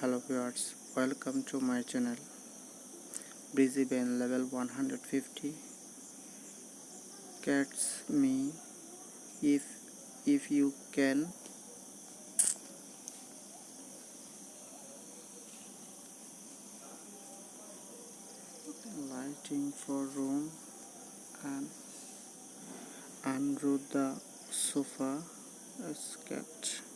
hello viewers welcome to my channel. Brisbane level 150 catch me if if you can. Lighting for room and under the sofa sketch.